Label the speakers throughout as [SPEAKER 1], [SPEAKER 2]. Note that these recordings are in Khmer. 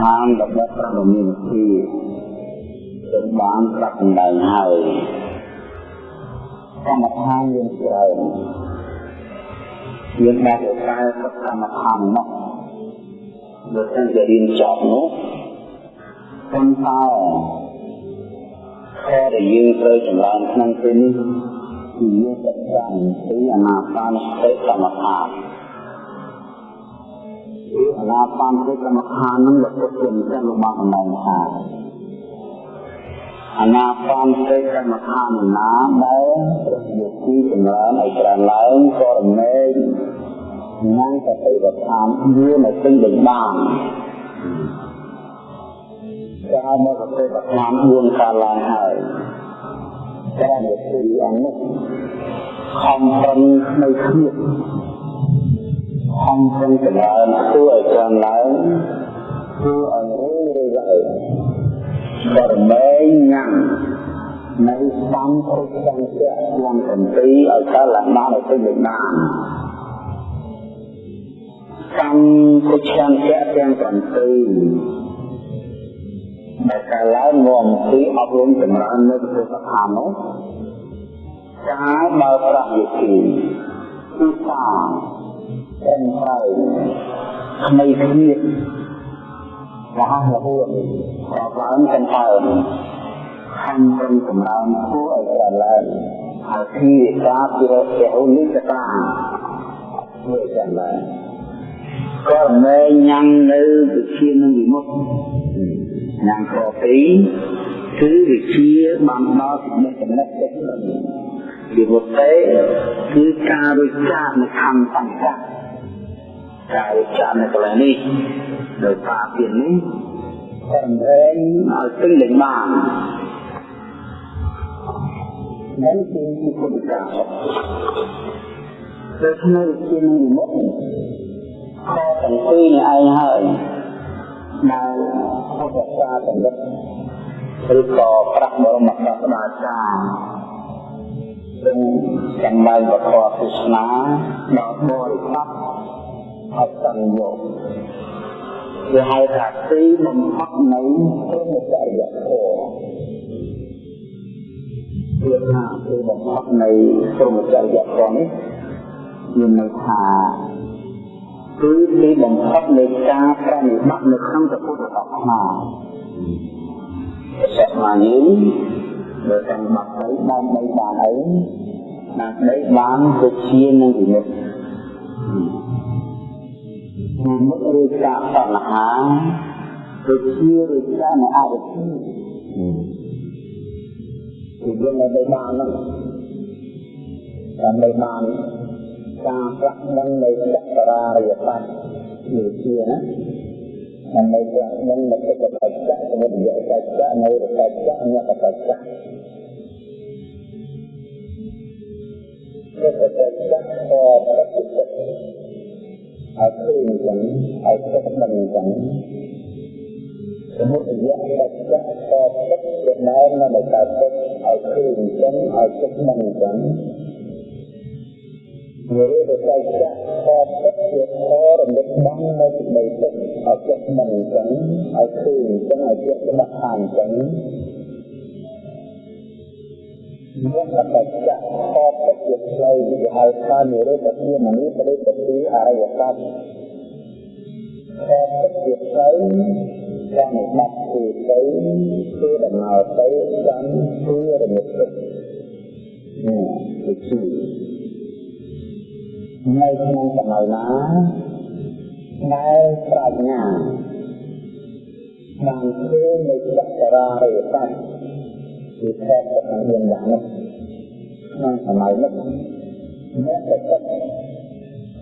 [SPEAKER 1] ដ្ឋានរបស់ព្រះបរមានទីจึงបានប្រាប់ដំណើរហើយកម្មដ្ឋានយើងច្រើនយើងបានទៅកែកម្មដ្ឋាននោះបើសិនជារៀនចប់នោះប៉ុន្តែខែដែលយើងត្រូវចម្រើនក្នុងពេលនេះគឺយើងសិក្សាពីអនាបានសតិកម្មដ្ឋាន គឺអនាបានសតិកម្មដ្ឋាននឹងលោកពុទ្ធជារបស់អំណាចថាអនាបានសតិកម្មដ្ឋានណាដែលយុគីចម្រើនឲ្យច្រើនឡើងក៏រមែងញ៉ាំសតិវដ្ឋានវានៅពេញដេញបានកាលមកសតិវដ្ឋាន4កាលឡើងហើយតែនៅទីអង្គនេះខំប្រឹងនៅគ្នា ខំប្រឹងចម្រើនធ្វើឲ្យច្រើនឡើងធ្វើឲ្យរឿយរឿយឡើងបរមែងញ៉ាំនៅសំគ្រប់សង្ឃៈក្នុងកំពីឲ្យកើតឡើងបានឲ្យពេញលេខបានកម្មពុជ្ឆង្គៈទាំង7ដែលកាលឡើងមកពីអប់រំចម្រើននៅប្រទេសស្ថាននោះកាលបើប្រាក់វិធីគឺសា ទាំងហើយក្មេងគ្នារហ័សរហួនក៏ឡើងទាំងហើយខំប្រឹងចម្រើនគួរឲ្យកើតឡើងហើយពីការពីរពហុនិកតាធ្វើយ៉ាងណាក៏មែញ៉ាំងនៅវិជានឹងវិមុខញ៉ាំងខពីគឺវិជាបានដល់ចំណេះចំណេះចិត្តវិមុខទេគឺការរួចចាកនៅខណ្ឌបញ្ច ការរួចចាកនៅកន្លែងនេះដោយសារពីនេះតែមែងឲ្យពេញលេញបាននេះគឺពុទ្ធកាដូច្នេះជានិមិត្តខទាំងពីរនេះឯងហើយដែលពុទ្ធសាសនិកឬក៏ប្រាក់បរមសាស្តាចារ្យซึ่งចំណែកវធទស្សនាដល់បរិបត្តិ អសង្យោវាហៅថាទីបំផុតនៃព្រមចរិយធម៌វាថាទីបំផុតនៃព្រមចរិយធម៌នេះមានន័យថាគឺទីបំផុតនៃការប្រតិបត្តិនៅក្នុងពុទ្ធសាសនាសាសនាយើងបើតាមបាត់ទៅបានបីបានអីណាដីបានវិជានឹងវិនិច្ឆ័យ និមិត្តឬកាតណ្ហាវិជាឬកានៅអវិជ្ជាគឺយើងនៅបានហ្នឹងដើម្បីបានការប្រាក់នឹងនៃចក្រារិយបត្តិវិជាណាដើម្បីប្រាក់នឹងនៃកិច្ចបច្ចៈសមុទ្របច្ចៈនៅបច្ចៈញកបច្ចៈកិច្ចបច្ចៈក៏ប្រតិបត្តិ ឲ្យឃើញចឹងឲ្យចិត្តដឹងចឹងសមុទ្រយៈបច្ចៈក៏ពិតជាដើមនៅតែពិតឲ្យឃើញចឹងឲ្យចិត្តដឹងចឹងវាទៅចែកចាក់ក៏ពិតជាធរំលឹកបងនៅពីដីទឹកឲ្យចិត្តដឹងចឹងឲ្យឃើញចឹងឲ្យចិត្តច្បាស់ខាងចឹង មានបច្ចៈក៏ពិតជាផ្លូវដែលហៅថានិរោធជាមនីបរិបត្តិអរិយសច្ចក៏ពិតជាផ្លូវចាំបាត់គឺទៅគឺដំណើរទៅចាំគឺរមិតទៅនេះគឺជានៅក្នុងសម័យណាដែលប្រាជ្ញាបានឃើញនៅចក្រារិយសច្ច គឺខែទៅនឹងមានយ៉ាងនេះក្នុងសម័យនេះអ្នកដែលចិត្ត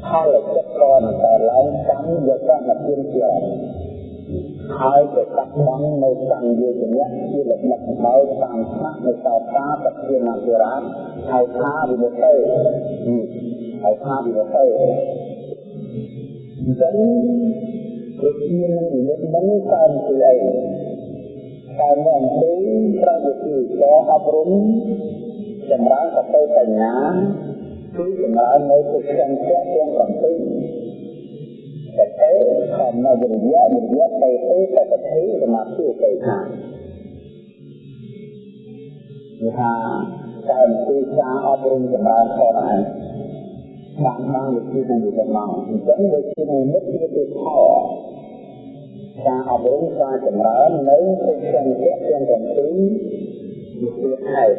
[SPEAKER 1] ផលចិត្តក៏នឹងតែឡើងកម្មយកតែមកទៀនជាហើយទៅកាត់បងនៅកម្មយោជនៈជាលក្ខណៈដោយតាមស្នាក់នៅសោតាបទានអភិរាជហើយថាវិនិច្ឆ័យហើយថាវិនិច្ឆ័យអញ្ចឹងវិជានឹងនិមិត្តនឹងតាមគឺអី តាមអំពីប្រតិទិចអប់រំចម្រើនសតិបញ្ញាគឺចម្រើននៅទុក្ខទាំងទាំង7តែទេខំនៅវិរិយៈវិរិយៈទៅទេទៅទៅសមាធិទៅខាងនេះថាតែទីការអប់រំចម្រើនផងដែរបានបានវិធីនឹងទៅមកអញ្ចឹងវាជានិមិត្តជាទីខ ការអប់រំការចម្រើននៅក្នុងសង្កេតទាំងទាំងពីរវិធីហេតុ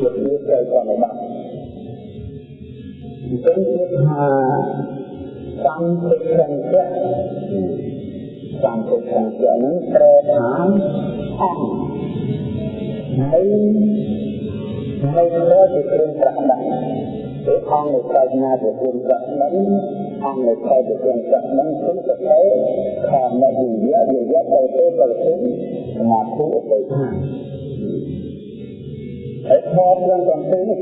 [SPEAKER 1] វិធីត្រូវបប្រតិបត្តិអញ្ចឹងគឺថាសង្កេតសង្កេតសង្កេតសង្កេតនឹងប្រែថាអង្គហើយហើយលើជាគ្រឿងប្រដាក់គឺអង្គនៃប្រាជ្ញាជាគ្រឿងប្រដាក់ អង្គនៃប្រាជ្ញាជាគ្រឿងប្រដាក់គឺទៅខាងនៃវិយៈវិយៈទៅទៅទៅទៅសមាធិឧបេក្ខាហើយធម៌ទាំងទាំងពីរនេះ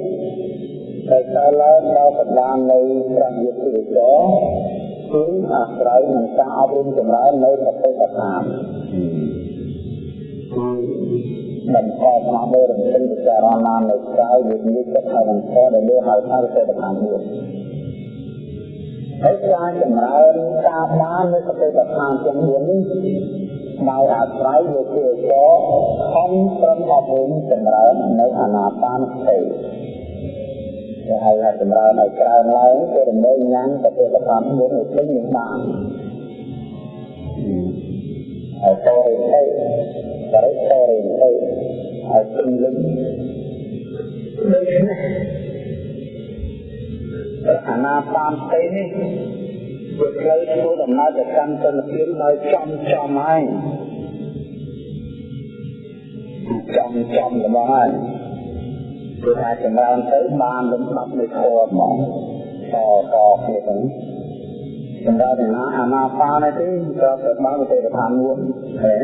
[SPEAKER 1] តែកាលឡើងដល់កណ្ដាលនៃព្រះយេស៊ូវចគឺអាស្រ័យនឹងការអប់រំចម្រើននៅប្រទេសកថាគឺបន្តមកមើលរំលឹកពិចារណានៅក្រៅវិញ្ញាណចិត្តហើយនឹងធម៌ដែលលើហៅថាសេតខាង4 ហើយការចម្រើនតាមបាននៅសតិប្បដ្ឋានទាំង4នេះដោយអាស្រ័យលើគោលការណ៍ខំប្រឹងអប់រំចម្រើននៅអាណាបានសតិដែលហៅថាចម្រើនឲ្យក្រៅឡើងគឺរំលែងញ៉ាំសតិប្បដ្ឋាន4ឲ្យពេញនឹងបានហើយតើអីបរិស័យទៅហើយពេញលឹងដូច្នេះ អាណាបានទេនេះវាផ្លូវធ្វើដំណើរទៅកាន់ទនភាពដោយចំចំហើយចំចំរបស់ហើយគឺថាចម្រើនទៅបានលំដាប់នៃធម៌ហ្មងតតគ្នាទៅសម្រាប់ណាអាណាបានទេក៏ទៅបានទៅឋានមួយហើយ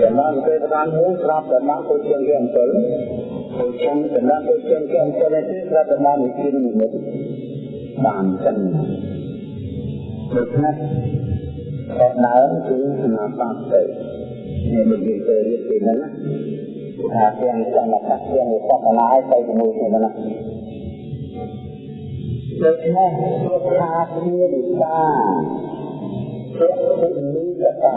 [SPEAKER 1] សម្រាប់ទៅឋានមួយស្រាប់តែបានទៅជាងគេអំពិលទៅជាងសម្រាប់ទៅជាងគេអំពិលនេះស្រាប់តែបានវិធីនិមិត្ត បានចឹងដូច្នេះក៏ដើមគឺអាណាបានទៅនេះនិយាយទៅរៀបពីហ្នឹងថាទាំងសមត្ថទាំងវិបស្សនាឲ្យទៅជាមួយគ្នាណាដូច្នេះពុទ្ធសាសនាវិសាពុទ្ធនិកតា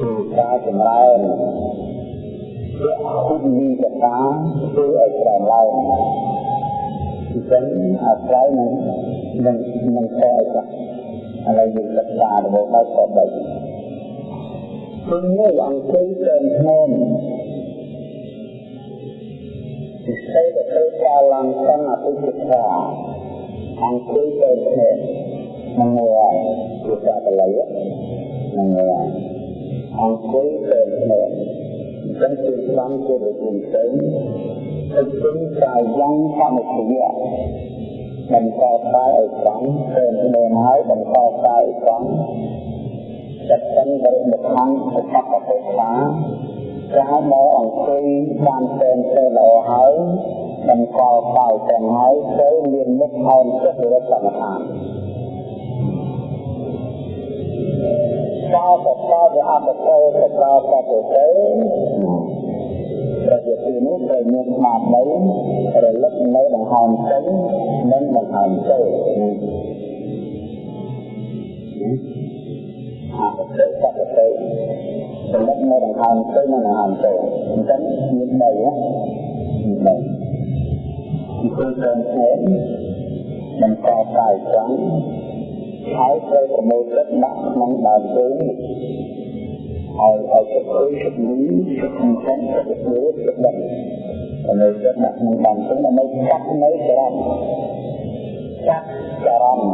[SPEAKER 1] គឺការចម្រើនពុទ្ធនិកតាគឺឲ្យក្រំឡើង អញ្ចឹងអាស្រ័យនឹងនឹងនឹងខែអីឥឡូវយើងសិក្សារបស់ដល់ខបីគឺមួយអង្គុយទៅក្នុងពិសេសទៅកាលង្កអតិសិក្សាអង្គុយទៅនេះនឹងហើយគឺកាកល័យនឹងហើយអង្គុយទៅនេះចឹងគឺសំគួរទៅទៅទៅ ទៅកាយយ៉ាងសមត្ថៈបន្តតែឲ្យត្រង់ទៅនៅហើយបន្តតែឲ្យត្រង់ចិត្តទាំងបរិបទខាងអបបតិសាកាលមកអង្គុយបានតែនទៅល្អហើយបង្កល់កោទាំងហើយទៅមានមុខអោនចិត្តរត់កម្មដ្ឋានកោបកោវាអបតេទៅក្រោ បទៅទៅប្រជាទីនេះត្រូវមានស្មារតីរលឹកនៅដង្ហើមចេញនិងដង្ហើមចូលអបតេបតេចំណុចនៅដង្ហើមទៅនិងដង្ហើមចូលអញ្ចឹងមាន3ណាមាន3ពីព្រោះតែបន្តកាយត្រង់ហើយត្រូវប្រមូលចិត្តដាក់ក្នុងដើមទៅ ហើយឲ្យចិត្តអើយចិត្តនេះចិត្តមិនចាញ់ចិត្តព្រោះចិត្តដាក់ប្រមូលចិត្តដាក់ក្នុងដើមទៅដើម្បីកាត់នៅចរន្តកាត់ចរន្ត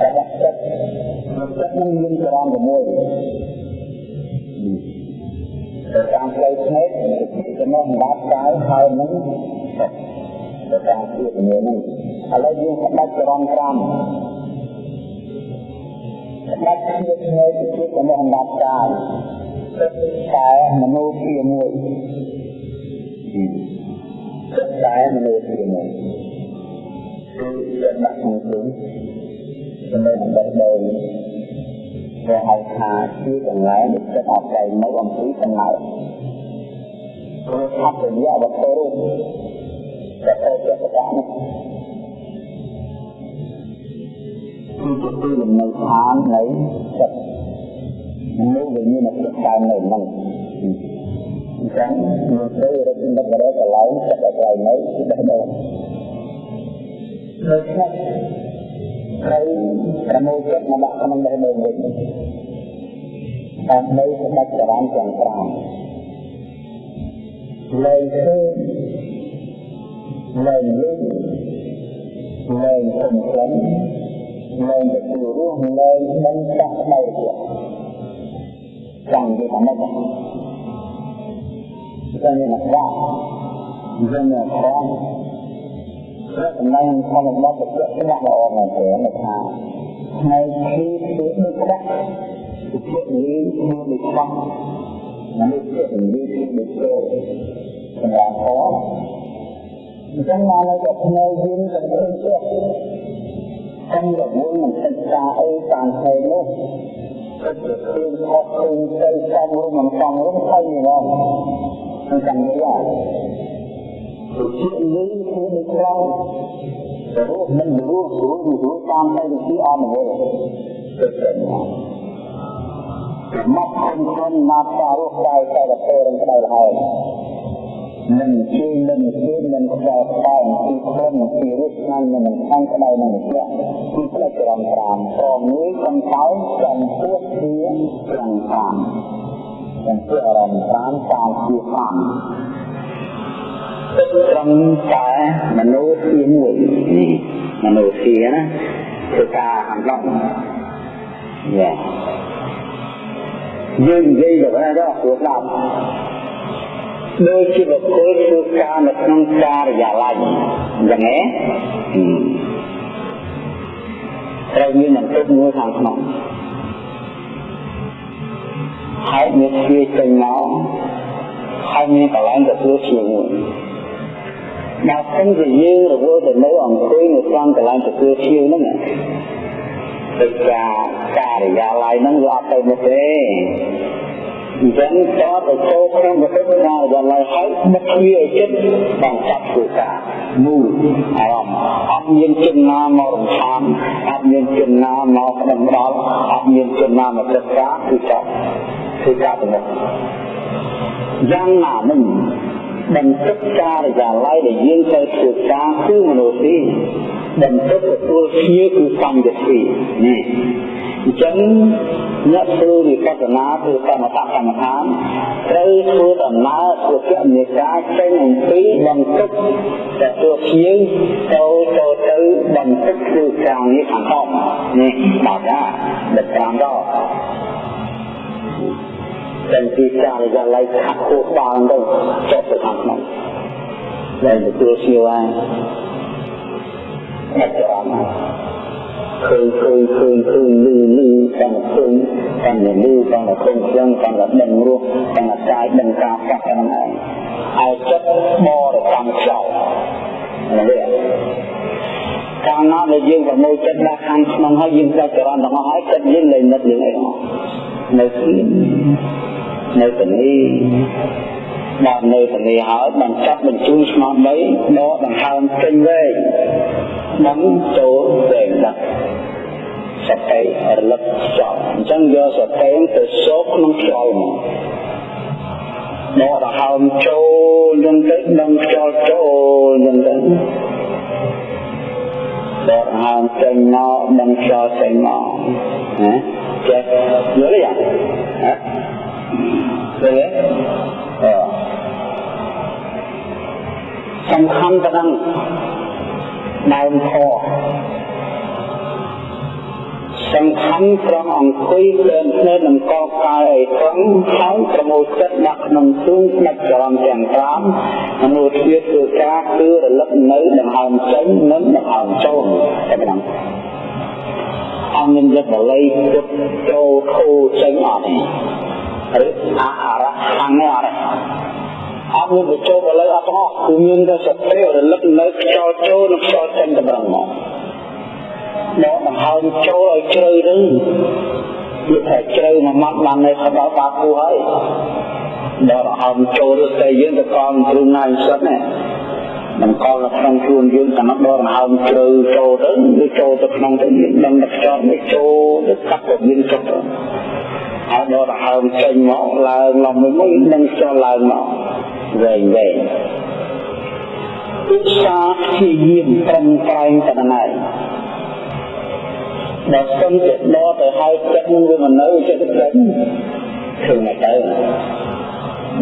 [SPEAKER 1] តែដាក់ចិត្តចិត្តនឹងមានចរន្តជាមួយទៅតាមផ្លូវភ្នែកចំណុចសម្រាប់កាយហើយនឹងទៅតាមជាជំនាញនេះឥឡូវយើងផ្ដាច់ចរន្ត5 ផ្ដាច់ជាភ្នែកជាចំណុចសម្រាប់កាយតែមនុស្សជាមួយតែមនុស្សជាមួយគឺដាក់ក្នុងខ្លួនចំណុចសម្រាប់ដោយគេហៅថាជាកន្លែងដែលចិត្តអត់ใจនៅអំពីកំណើតព្រោះអបរិយវត្ថុរូបតែទៅចិត្តកៈនេះ គឺជាទីលំនៅឋាននៃចិត្តនោះវាមានអត្ថប្រយោជន៍នៅហ្នឹងអញ្ចឹងយើងត្រូវរកនិករកន្លែងចិត្តឲ្យកន្លែងនៅគឺបេះដូងដូចនេះត្រូវប្រមូលចិត្តមកដាក់ក្នុងបេះដូងវិញតាមនៅស្ដេចចរន្តទាំង5លែងឃើញលែងលឺលែងសំខាន់ លែងទទួលរស់លែងដឹងចាស់ដៃទៀតចាំនិយាយថាម៉េចចាំនិយាយថាយ៉ាងណាផងព្រោះចំណងធម្មតាទៅជាក់ស្ដែងល្អមែនទេនៅថាថ្ងៃទីគឺដូចក្តាក់ជាលីគឺដូចខ្វះមនុស្សជាលីគឺដូចចូលសម្រាប់ផងអញ្ចឹងមកនៅតែភ្នែកយើងទៅឃើញទៀត ខ្ញុំរវល់នឹងសិក្សាអីតាមផ្សេងនោះគឺឃើញខុសឃើញទៅសំរុំមិនសំរុំឃើញហ្មងអញ្ចឹងនេះគឺជាលីគឺដូចក្រៅទៅរស់មិនរស់រស់រស់តាមតែវិធីអមវលគឺទៅមកគុំគុំណាត់តារស់ដៃតែទៅរំដៅហើយ នឹងជានឹងជានឹងខ្សែខ្សែពីក្រុមពីរូបស្នាមនឹងខាងក្តៅនឹងជាពីផ្លេចរំប្រាំព្រមនេះកំកោចំពោះជាទាំង5ចំពោះរំប្រាំតាមជា5ទឹកត្រង់តែមនុស្សទីមួយនេះមនុស្សទីណាគឺការអំឡុងយ៉ាយើងនិយាយទៅណាដល់ព្រោះដល់ដូចជាបុ គ្គលធ្វើការនៅក្នុងការិយាល័យអញ្ចឹងហ៎ត្រូវមានបន្ទប់មួយខាងក្នុងហើយមានទ្វារចេញមកហើយមានកន្លែងទទួលជាមួយដល់ពេលជាយើងរវល់ទៅនៅអង្គុយនៅក្នុងកន្លែងទទួលជាហ្នឹងដូចការការិយាល័យហ្នឹងវាអត់ទៅមុខទេ អញ្ចឹងតើទៅចូលក្នុងវិទ្យាការិយាល័យហើយបិទទ្វារឲ្យចិត្តបង្កាត់ធ្វើការមូលអារម្មណ៍អត់មានជនណាមករំខានអត់មានជនណាមកក្តឹងដល់អត់មានជនណាមកទឹកការគឺចប់ធ្វើការទៅមុខយ៉ាងណាមិញ បន្ទុកការិយាល័យដែលយើងត្រូវធ្វើការគឺមនុស្សទីបន្ទុកទទួលភ្ញៀវគឺសម្យទីនេះអញ្ចឹងអ្នកធ្វើវិបស្សនាធ្វើកម្មតកម្មដ្ឋានត្រូវធ្វើដំណើរធ្វើគមនាការចេញអំពីបន្ទុកដែលធ្វើភ្ញៀវទៅទៅទៅបន្ទុកធ្វើការនេះខាងក្នុងនេះដល់ថាដល់តាមដល់ តែពីការិយាល័យខាត់ខួរបាល់ទៅចុះទៅខាងក្នុងដែលទទួលស្គាល់ហើយតែអត់ឃើញឃើញឃើញឃើញលឺលឺតាមឃើញតាមលឺតាមឃើញខ្លាំងតាមដឹងរស់តាមកាយដឹងការកាត់ហ្នឹងឯងឲ្យចិត្តបរិកម្មខ្លោនេះកាលណាដែលយើងប្រមូលចិត្តដាក់ខាងក្នុងហើយយើងចាត់ចរន្តទាំងអស់ហើយចិត្តយើងលែងនឹករឿងអីទាំងអស់នៅទី នៅទីនេះដល់នៅទីនេះហើយបានចាប់បញ្ជូនស្មារតីដកដង្ហើមចេញវែងដឹងចូលវែងដាក់សតិរលឹកខ្យល់អញ្ចឹងយកសតិទៅសោកក្នុងខ្យល់មកដកដង្ហើមចូលអញ្ចឹងទៅដឹងខ្យល់ចូលអញ្ចឹងទៅដកដង្ហើមចេញមកដឹងខ្យល់ចេញមកណាចេះយល់ទេហ៎ឃើញ ទេអឺសំខាន់ទៅដល់ដើមធរសំខាន់ត្រង់អង្គុយលើភ្នែកនឹងកកាយឲ្យត្រង់ហើយប្រមូលចិត្តដាក់ក្នុងទូងស្ដេចចរន្តទាំង5មនុស្សជាធ្វើការគឺរលឹកនៅដង្ហើមចេញនិងដង្ហើមចូលតែប៉ុណ្ណឹងអង្គមានចិត្តបល័យពុតចូលខូចេញអត់ទេឬអ រហង្គអត់ទេអត់មានបញ្ចូលបល័យអត់ទាំងអស់គឺមានតែសតិរលឹកនៅខ្យល់ចូលនិងខ្យល់ចេញតែប៉ុណ្ណឹងមកដកដង្ហើមចូលឲ្យជ្រៅទៅវាថាជ្រៅមួយម៉ាត់បាននៅដល់បាគូហើយដកដង្ហើមចូលទៅតែយើងទៅកងគ្រូណាយសិនណាបង្កល់នៅក្នុងខ្លួនយើងតាមដរហើមជ្រៅចូលទៅវាចូលទៅក្នុងទៅយើងដឹងតែខ្យល់នេះចូលទៅកាត់ទៅមានចុះទៅ ហើយដរហើមចេញមកឡើងឡំមួយមួយនឹងខ្យល់ឡើងមកវែងវែងឧស្សាហ៍ព្យាយាមត្រឹមត្រែងតែណែដល់ស្ទឹងទៅដល់ទៅហើយចិត្តនឹងវាមិននៅចិត្តទៅឃើញតែទៅ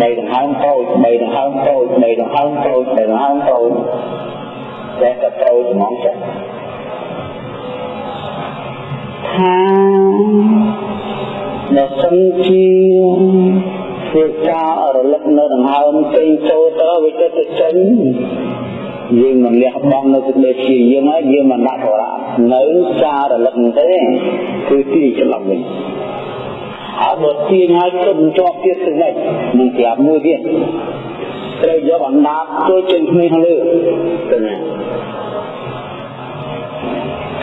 [SPEAKER 1] ដីដង្ហើមតូចដីដង្ហើមតូចដីដង្ហើមតូចដីដង្ហើមតូចតែក៏តូចហ្មងចាថា ដល់សិនជាធ្វើការរលឹកនៅដង្ហើមចេញចូលទៅវាទៅទៅចេញយើងមិនលះបង់នៅសេចក្តីព្យាយាមហើយយើងមិនដាក់ធរៈនៅការរលឹកទេគឺទីច្រឡំវិញហើយបើទាញឲ្យទុំជាប់ទៀតទៅនេះនឹងប្រាប់មួយទៀតត្រូវយកអណ្ដាតចូលចេញគ្នាខាងលើទៅណា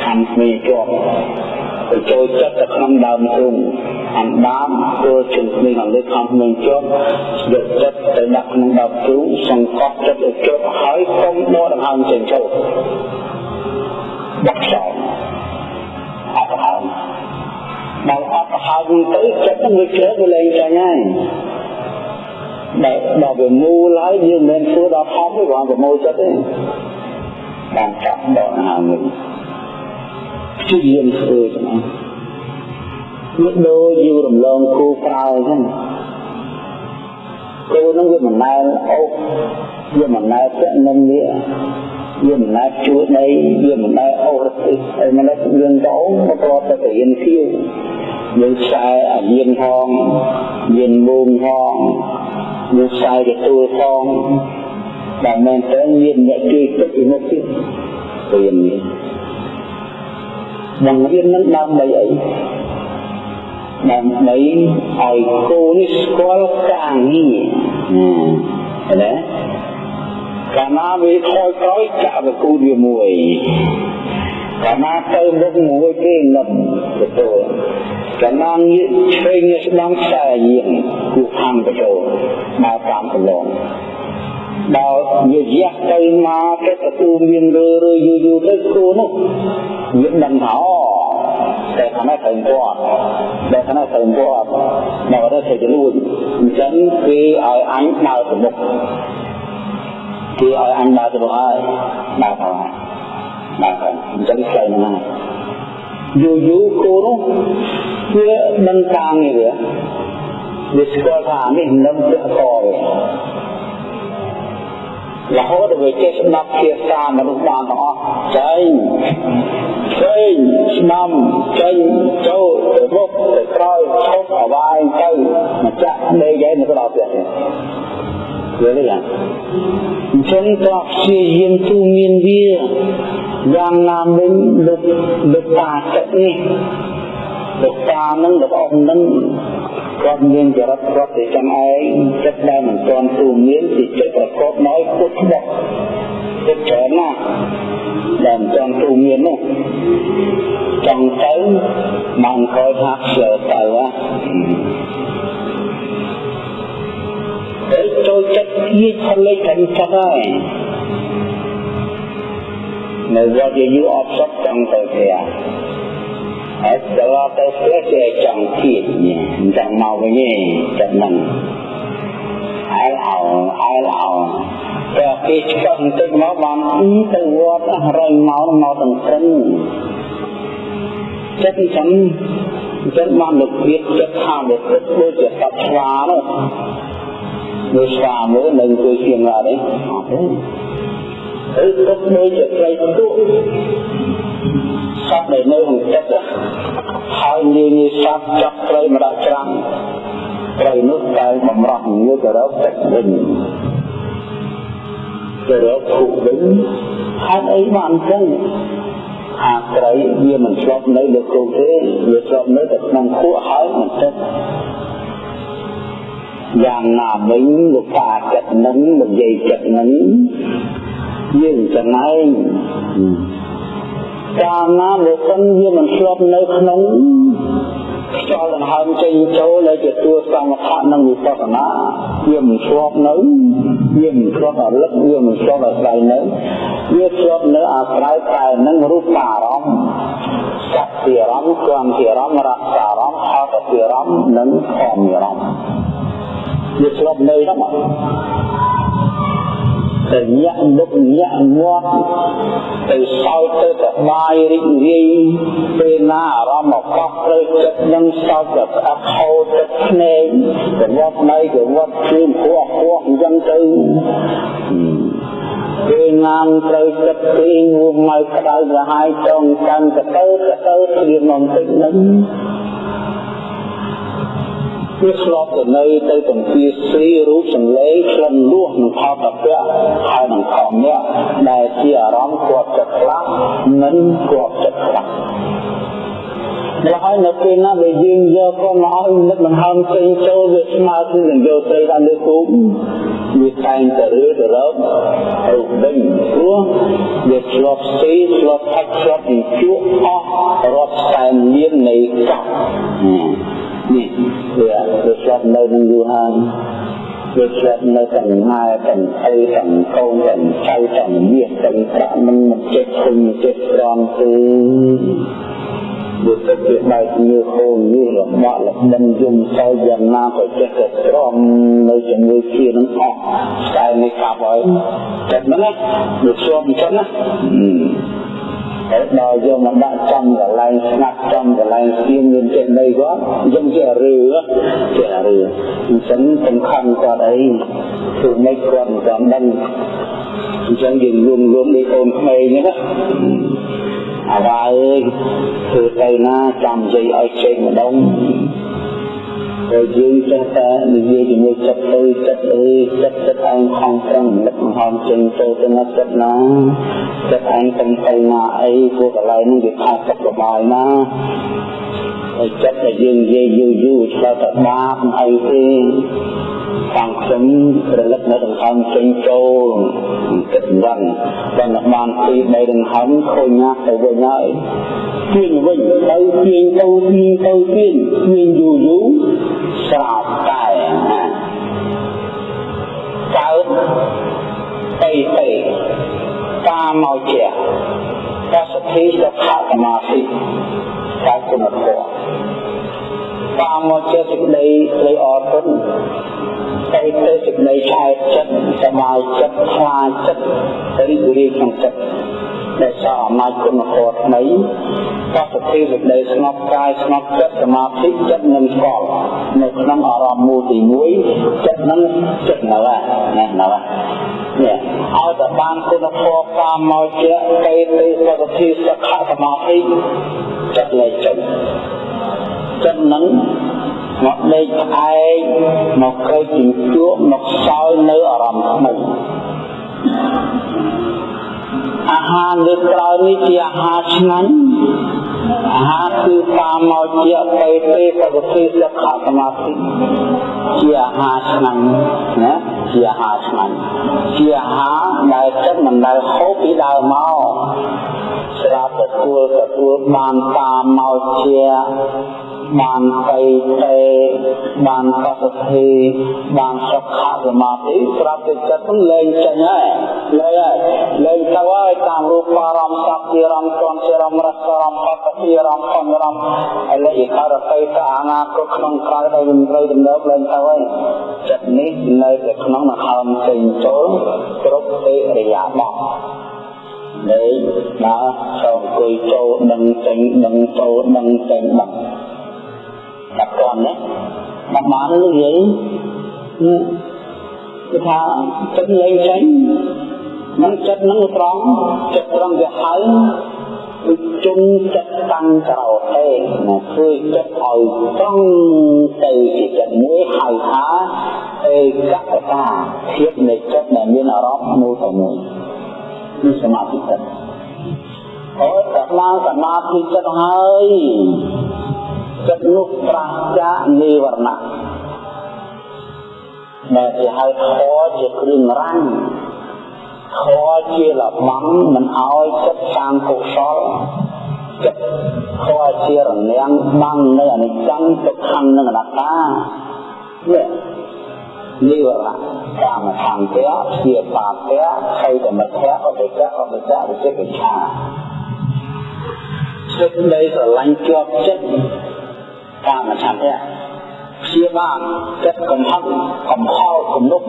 [SPEAKER 1] ខាងគ្នាជាប់ ទៅចូលចិត្តទៅក្នុងដើមទ្រូងអណ្ដាតចូលចេញគ្នាខាងលើខាងគ្នាជាប់យកចិត្តទៅដាក់ក្នុងដើមទ្រូងសង្កត់ចិត្តឲ្យជាប់ហើយកុំដកដង្ហើមចេញចូលដាក់ខ្សែអត់ហើមបើអត់ប្រហែលយូរទៅចិត្តនឹងវាជ្រើវាលែងចាញ់ហើយដល់ដល់វាមូលហើយយើងមិនធ្វើដល់ធំទេគ្រាន់តែមូលចិត្តទេបានចាប់ដកហើយវិញ ព្យាយាមធ្វើចឹងវាដូចយូររំលងគូក្រោយចឹងគូនឹងវាមិនដែលអូសវាមិនដែលពាក់នឹងវាវាមិនដែលជួយដីវាមិនដែលអូសរតិហើយមិនដែលយើងទៅមកប្រតទៅរៀនធៀវយើងខ្សែអាយានផងយានបូងផងយើងខ្សែទទួលផងដែលមែនតើមានអ្នកជួយទឹកពីមុខទៀតរៀននេះ បង្រៀននឹងដើម្បីអីដើម្បីឲ្យគូនេះស្គាល់ការងារណាកាលណាវាខ້ອຍក្រោយចាក់វាគូវាមួយកាលណាទៅមុខមួយគេលំទទួលកាលណាងាកឆ្វេងងាកស្ដាំខ្សែយាងគូខាងទទួលដើរតាមប្រឡងដល់វាយះទៅមកទៅទទួលមានរើរើយូរយូរទៅគូនោះ វាដឹងថាអូតែខាងនេះត្រូវគាត់តែខាងនេះត្រូវគាត់មកទៅធ្វើលួចអញ្ចឹងគេឲ្យអញដើរទៅមុខគេឲ្យអញដើរទៅហើយដើរទៅបាទអញ្ចឹងផ្លូវហ្នឹងយូរយូរគោនោះវាមិនកាងទេវាវាស្គាល់ថានេះនឹងពាក់ករហូតដល់វាចេះស្ដាប់ភាសាមនុស្សបានទាំងអស់ ចេញចេញស្ដាំចេញចូលទៅមុខទៅក្រោយឈប់អវាយទៅមកចាក់ដេកឯងទៅដល់ផ្ទះទេយល់ទេអញ្ចឹងក៏ព្យាយាមទូមានវាយ៉ាងណាមិញលោកលោកតាចិត្តនេះលោកតានឹងលោកអង្គនឹងគាត់មានចរិតរត់ទៅចាំឯងចិត្តដែលមិនទាន់ទូមានពីចិត្ត ប្រកបដោយពុទ្ធបកចិត្តច្រើនណាស់ដែលមិនទាន់ទូមាននោះចង់ទៅបានក្រោយថាឆ្លើទៅទៅចូលចិត្តគៀកផលិត អត់សុខចង់ទៅផ្ទះហើយដល់ទៅផ្ទះគេចង់គៀកអញ្ចឹងមកវិញទេចិត្តហ្នឹងអើអោអើអោតែគេឆ្កឹះបន្តិចមកបានទៅវត្តរយមកមកទាំងព្រឹងចិត្តអញ្ចឹងអញ្ចឹងបានលោកព្រាបចិត្តថាលោកគិតដូចជាសត្វស្វានោះមើលស្វាមើលនៅជួយជាងឡើយទេអត់ទេឬទុកដូចជាត្រីទុកសត្វដែលនៅក្នុងចិត្តហើយងាយងាយសត្វចាប់ត្រីមកដាក់ច្រាំង ត្រីនោះតែបំរោះងាយទៅរកទឹកវិញទៅរកភុវិញហេតុអីបានអញ្ចឹងអាត្រីវាមិនឆ្លប់នៅលើគោកទេវាឆ្លប់នៅតែក្នុងខួរហើយមិនទឹកយ៉ាងណាវិញលោកតាចិត្តនឹងនិយាយចិត្តនឹងយើងចំណាយកាលណាលោកសិនវាមិនឆ្លប់នៅក្នុង ខ្យល់ដង្ហើមចេញចូលហើយជាទួសង្ឃថៈនិងវិបស្សនាវាមិនស្របនៅវាមិនស្របរលឹកវាមិនស្របអាស្រ័យនៅវាស្របនៅអាស្រ័យតែនឹងរូបអារម្មណ៍សក្តិអារម្មណ៍គំអារម្មណ៍រសអារម្មណ៍អតអារម្មណ៍និងធម្មអារម្មណ៍វាស្របនៅហ្នឹង ទៅញាក់មុខញាក់មាត់ទៅសោយទៅសបាយរីករាយពេលណាអារម្មណ៍មកកប់ត្រូវចិត្តនឹងសោយទៅស្អប់ហូរទឹកភ្នែកទៅវត្តណៃទៅវត្តជឿនព្រោះព្រោះអញ្ចឹងទៅពេលណាមត្រូវចិត្តទីងួមកក្តៅក្រហាយចង់កាន់ទៅទៅទៅព្រៀមមកតិចនឹង វាឆ្លប់ទៅនៅទៅទំពាស្រីរូបសម្លេងក្លិនលួសនឹងផលតពៈហើយនឹងខំអ្នកដែលជាអារម្មណ៍គាត់ចិត្តខ្លះនិងគាត់ចិត្តខ្លះដល់ហើយនៅពេលណាដែលយើងយកកូនមកឲ្យនឹកដង្ហើមចេញចូលវាស្មើគឺនឹងយកត្រីដល់លើគូវាតែងតែរឿទៅរករូបវិញព្រោះវាឆ្លប់ស្ទីឆ្លប់ផាច់ឆ្លប់ពីជក់អស់រាប់សែនលាននៃកັບ នេះវាវាស្លាប់នៅនឹងយូរហើយវាស្លាប់នៅទាំងម៉ែទាំងឪទាំងកូនទាំងចៅទាំងមាសទាំងប្រាក់មិនមិនចេះឃើញចេះត្រង់ទេវាទឹកវាបែកញើហូរញើរបស់លបិនយំសោយយ៉ាងណាក៏ចេះតែត្រង់នៅជាមួយគ្នានឹងអស់តែនេះកាប់ហើយចិត្តហ្នឹងវាជាប់អញ្ចឹងណាហើយ ដល់យកមកដាក់ចំកន្លែងស្ងាត់ចំកន្លែងស្ទៀងមានចេះដីគាត់យើងជារឿជារឿអញ្ចឹងសំខាន់គាត់អីគឺមិនគាត់មិនចាំដឹងអញ្ចឹងយើងលួងលួងដូចកូនក្មេងហ្នឹងណាអាវ៉ាអើយធ្វើទៅណាចាំនិយាយឲ្យចេញម្ដង ហើយយើងចេះតែនិយាយជាមួយចិត្តទៅចិត្តអើយចិត្តចិត្តឯងខំប្រឹងលឹកហមចេញទៅទៅណាចិត្តណាចិត្តឯងទៅទៅណាអីពួកកន្លែងនេះវាខុសចិត្តរបស់ណាហើយចិត្តដែលយើងនិយាយយូរយូរឆ្លើយតែបាបអីទេខាងខ្ញុំរលឹកនៅដង្ហើមចេញចូលគិតយ៉ាងដល់បានពីបីដង្ហើមឃើញណាស់ទៅវិញហើយទាញវិញទៅទាញទៅទាញទៅទាញទាញយូរយូរ ស្រាប់តែកើតអីអីតាមមកជាកសទ្ធិសុខសមាធិកើតគុណធម៌តាមមកជាសេចក្តីស្រីអរគុណទៅទៅសេចក្តីឆែកចិត្តសមាយចិត្តខ្លាចចិត្តរីករាយក្នុងចិត្ត ដែលសារអំណាចគុណធម៌ថ្មីបសុទ្ធិសេចក្តីស្ងប់កាយស្ងប់ចិត្តសមាធិចិត្តនឹងស្គាល់នៅក្នុងអារម្មណ៍មូលទី1ចិត្តនឹងចិត្តនៅណានៅនេះឲ្យតែបានគុណធម៌តាមមកជាកេតិសសុទ្ធិសុខសមាធិចិត្តលែងចេញចិត្តនឹងមកដេកផ្អែកមកក្រោយជញ្ជក់មកសោយនៅអារម្មណ៍ថ្មី អាហារលើក្រោយនេះជាអាហារឆ្ងាញ់អាហារគឺតាមមកជាទៅទេសវតិសុខសមាធិជាអាហារឆ្ងាញ់ណាជាអាហារឆ្ងាញ់ជាអាហារដែលចិត្តមិនដែលហូបពីដើមមកស្រាប់ទទួលទទួលបានតាមមកជា បានទៅទេបានកសទ្ធិបានសុខសមាធិស្រាប់តែចិត្តនឹងលែងចេញហើយលែងហើយលែងទៅហើយតាមរូបអារម្មណ៍សព្ទារម្មណ៍គន់ជារម្មណ៍រសអារម្មណ៍បព្វអារម្មណ៍ខំរម្មណ៍ឥឡូវឯករទៅទៅអនាគតក្នុងក្រោយដែលមិនត្រូវដំណើរលែងទៅហើយចិត្តនេះនៅតែក្នុងមហោមចេញចូលគ្រប់ទេរិយាបថលេងដើរចូលអង្គុយចូលដឹងចេញដឹងចូលដឹងចេញដឹង ដាក់កនណាដាក់បានលឿនគឺថាចិត្តលេងចេញនឹងចិត្តនឹងត្រង់ចិត្តត្រង់វាហៅវិជុំចិត្តតាំងក្រោទេណាធ្វើចិត្តឲ្យត្រង់ទៅជាចិត្តមួយហៅថាឯកតតាភាពនៃចិត្តដែលមានអារម្មណ៍មួយទៅមួយគឺសមាធិចិត្តអូតែឡើងសមាធិចិត្តហើយ ចិត្តនោះប្រាសចាកនិវរណៈដែលគេហៅធម៌ជាគ្រឿងរាំងធម៌ជាលបំមិនឲ្យចិត្តសាងកុសលចិត្តធម៌ជារនាំងបាំងនៅអនិច្ចំទុក្ខនិងអនត្តានេះនិវរៈកាមឆន្ទៈជាបាតៈខេតមិទ្ធៈអបិច្ចៈអបិច្ចៈវិជិកិច្ឆាសេចក្តីស្រឡាញ់ជាប់ចិត្ត កាមឆន្ទៈព្យាបាលចិត្តកំហឹងកំហល់គំនុក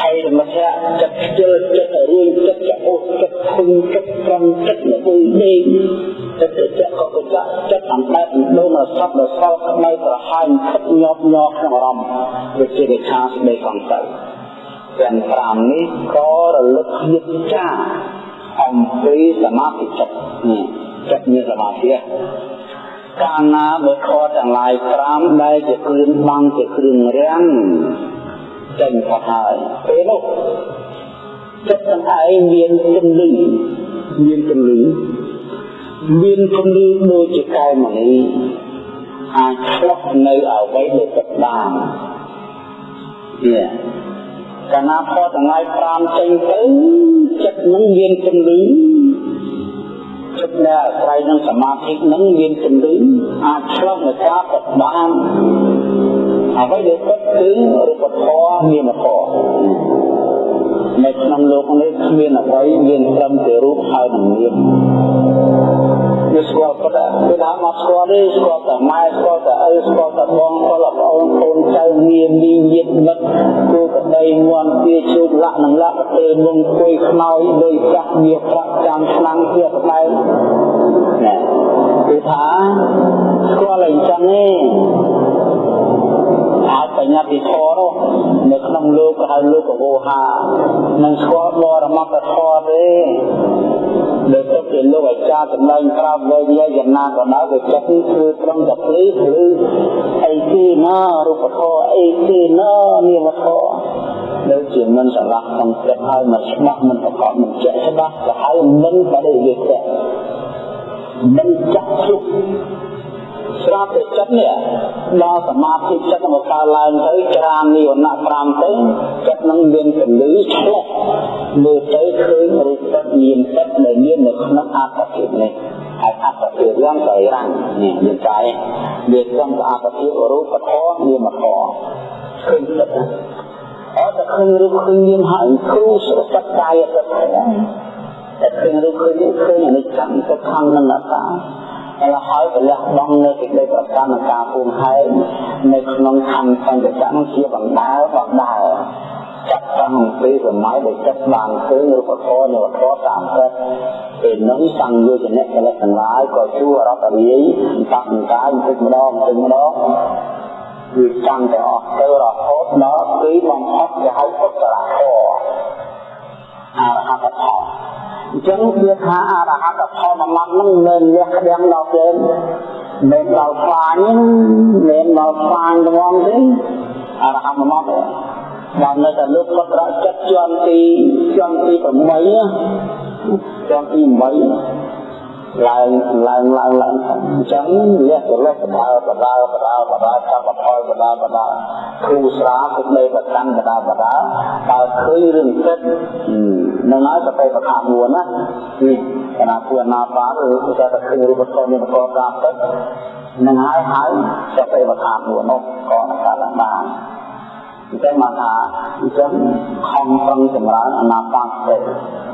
[SPEAKER 1] ហើយមធ្យចិត្តខ្ជិលចិត្តរឿងចិត្តចោចិត្តធុញចិត្តត្រង់ចិត្តល្បីដេកចិត្តចិត្តក៏កចាក់ចិត្តអណ្ដែតដូនសពដល់សល់ក្បែរក្រហាញខិតញាប់ញ័រក្នុងអារម្មណ៍វិជាវិខាស្ដីសង្ស័យទាំង5នេះក៏រលឹកយឹកចាអំពីសមាធិចិត្តចិត្តមានសមាធិ កាលណាបើខទាំងឡាយ5ដែលជាគ្រឿងបាំងជាគ្រឿងរាំងចេញផុតហើយពេលនោះចិត្តទាំងឯងមានជំលឺមានជំលឺមានជំលឺដូចជាកែមនីអាចឆ្លុះនៅអ្វីដែលចិត្តបាននេះកាលណាផុតទាំងឡាយ5ចេញទៅចិត្តនឹងមានជំលឺ ចិត្តដែលអាស្រ័យនឹងសមាធិនឹងមានជំលឺអាចឆ្លុះនៅការពិតបានអ្វីដែលពិតគឺរូបធម៌នាមធម៌នៅក្នុងលោកនេះគ្មានអ្វីមានត្រឹមតែរូបហើយនឹងនាម វាស្គាល់ប៉ុន្តែពេលថាមកស្គាល់ទេស្គាល់តែម៉ែស្គាល់តែឪស្គាល់តែបងស្គាល់តែប្អូនកូនចៅនាមមីញាតិមិត្តគូប្តីងន់ពីជូតលាក់នឹងលាក់ទៅមុំគួយខ្នើយដោយចាស់មាសប្រាក់ចាំឆ្នាំជាក្បែរណាគឺថាស្គាល់អីចឹងទេអាចបញ្ញត្តិធម៌នោះនៅក្នុងលោកក៏ហៅលោកកវោហានឹងស្គាល់បរមត្តធម៌ទេ ដែលទុកជាលោកអាចារ្យចំណែងក្រោមវែងយាយយ៉ាងណាក៏ដោយវាចិត្តគឺត្រឹមតែភ្លឺឬអីទីណារូបធម៌អីទីណានាមធម៌ដូចជាមិនឆ្លាស់ក្នុងចិត្តហើយមិនច្បាស់មិនប្រកបមិនជាក់ច្បាស់ក៏ហើយមិនបដិវេទៈមិនចាក់ជុក ស្រាប់តែចិត្តនេះដល់សមាធិចិត្តមកកើតឡើងទៅច្រាននិវរណៈ5ទៅចិត្តនឹងមានពលឺឆ្លុះមើលទៅឃើញរូបចិត្តមានចិត្តដែលមាននៅក្នុងអត្តភាពនេះហើយអត្តភាពយ៉ាងកៃរាំងនេះមានកាយវាសំអត្តភាពរូបធម៌នាមធម៌ឃើញចិត្តអត់តែឃើញរូបឃើញមានហើយគ្រូសុខចិត្តកាយចិត្តតែឃើញរូបឃើញឃើញអនិច្ចំទុក្ខំនិងអនត្តា ហើយហើយប្រលះបង់នៅសេចក្តីប្រកាន់ការពូនហែងនៅក្នុងខណ្ឌសញ្ញចៈជាបណ្ដាលបណ្ដាលចាត់តាំងពីសម័យដែលចិត្តបានឃើញរូបធម៌នៃវត្ថុតាមចិត្តពេលនោះសង្យោជនៈកលិទាំងឡាយក៏ជួររដ្ឋរាយតាំងកាយបន្តិចម្ដងបន្តិចម្ដងគឺចាំតែអស់ទៅរហូតដល់គឺបំផុតគេហៅពុទ្ធរៈធម៌អរហត្តផល អញ្ចឹងវាថាអរហត្តផលមួយម៉ាត់ហ្នឹងមិនលះក្តាំងដល់គេមិនដល់ខ្លាញ់មិនដល់ខ្លាញ់ត្មងទេអរហត្តមួយម៉ាត់បាននៅតែលើកពុទ្ធរចិត្តជាន់ទីជាន់ទី8ជាន់ទី8 ឡើងឡើងឡើងឡើងអញ្ចឹងលះទៅលះបដាបដាបដាបដាចាប់បផលបដាបដាគ្រូស្រាទឹកនៃប្រកាន់បដាបដាបើឃើញរឿងចិត្តនឹងហើយទៅប្រកាសមួយណាគឺគណៈគួរណាបាទឬក៏តែឃើញរូបធម៌មានប្រកបតាមចិត្តនឹងហើយហើយទៅប្រកាសមួយនោះក៏នឹងកើតឡើងបានអញ្ចឹងមកថាអញ្ចឹងខំប្រឹងចម្រើនអនាគត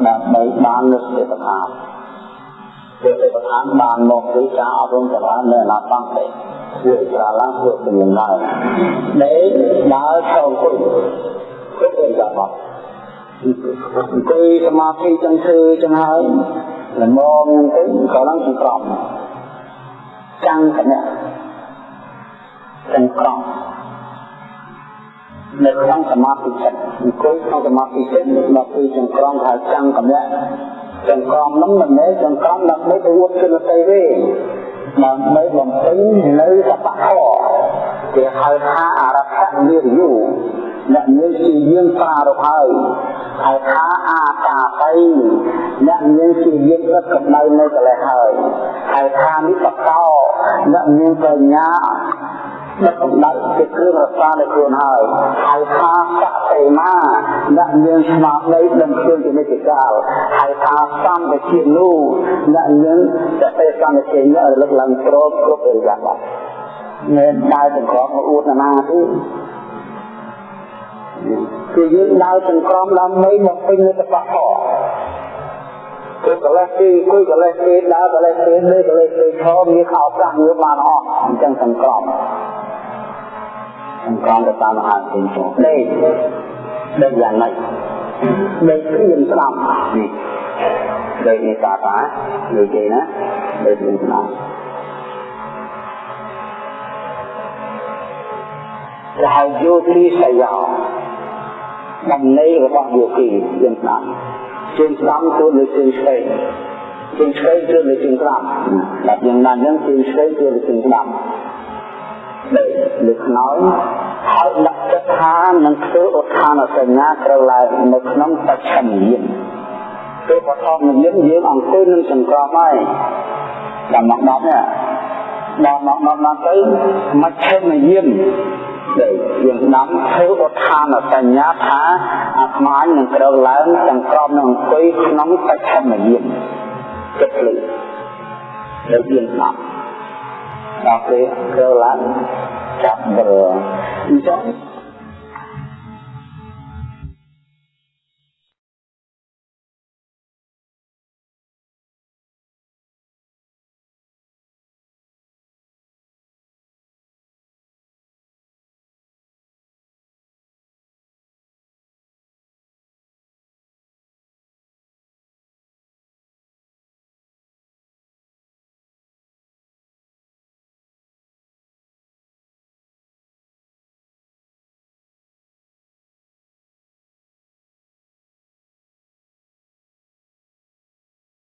[SPEAKER 1] ដើម្បីបាននូវសេចក្តីជាទេវតាបានមកពីការអប់រំចរានៅអនាគតទេធ្វើស្រាឡើងធ្វើជំនាញឡើងដែលដើរចូលគុយគ្រប់អីយ៉ាងមកអង្គុយសមាធិចឹងធ្វើចឹងហើយល្មមទៅក៏ឡើងសង្ក្រមចាំងកណៈសង្ក្រមនៅក្នុងសមាធិចិត្តអង្គុយក្នុងសមាធិចិត្តដល់ពេលចង្ក្រមថាចាំងកណៈ ចង្ក្រមនោះមិនមែនចង្ក្រមដើម្បីទៅវត្តជនតីទេដើម្បីបំពេញនៅសបៈធម៌គេហៅថាអរហៈនិរយុអ្នកមានជាយើងប្រារព្ធហើយហៅថាអាតាបៃអ្នកមានជាយើងរត់កម្ដៅនៅកលេសហើយហៅថានិបកោអ្នកមានបញ្ញា ដឹកកម្ដៅជាគ្រឿងរក្សានៅខ្លួនហើយហៅថាសតិមាអ្នកមានស្មារតីដឹងខ្លួនជានិច្ចកាលហៅថាសម្បជានូអ្នកមានសតិសន្តិជារលឹកឡើងព្រមគ្រប់អរិយាប័ត្រមានដើរទាំងក្រមអួតណាទេគឺយើងដើរទាំងក្រមដើម្បីមកពេញនៅតបខគឺកលេសទីគឺកលេសទីដើរកលេសទីលេកលេសទីឈរមានខោប្រាស់មានបានអស់អញ្ចឹងទាំងក្រម ទាំងក្រមទៅតាមអាទិញចូលដេកដេកយ៉ាងម៉េចដេកព្រៀនស្ដាប់នេះដេកនេះតាតានិយាយណាដេកព្រៀនស្ដាប់ដែលហៅយោទីសយោដំណេររបស់យោគីយើងស្ដាប់ជើងស្ដាំទៅលើជើងឆ្វេងជើងឆ្វេងទៅលើជើងស្ដាំដល់យ៉ាងណាហ្នឹងជើងឆ្វេងទៅលើជើងស្ដាំ លើខ្នើយហើយដាក់ចិត្តថានឹងធ្វើឧទ្ធានសញ្ញាត្រូវឡើងនៅក្នុងបច្ឆិមយានពេលបឋមយានយើងអង្គុយនឹងសង្ក្រមហើយដល់មកដល់នេះដល់មកដល់ដល់ទៅមជ្ឈិមយានដែលយើងស្ដាប់ធ្វើឧទ្ធានសញ្ញាថាអាត្មានឹងត្រូវឡើងសង្ក្រមនឹងអង្គុយក្នុងបច្ឆិមយានចិត្តភ្លឺដែលយើងស្ដាប់ ដល់ពេលត្រូវឡើងចាប់បរអញ្ចឹង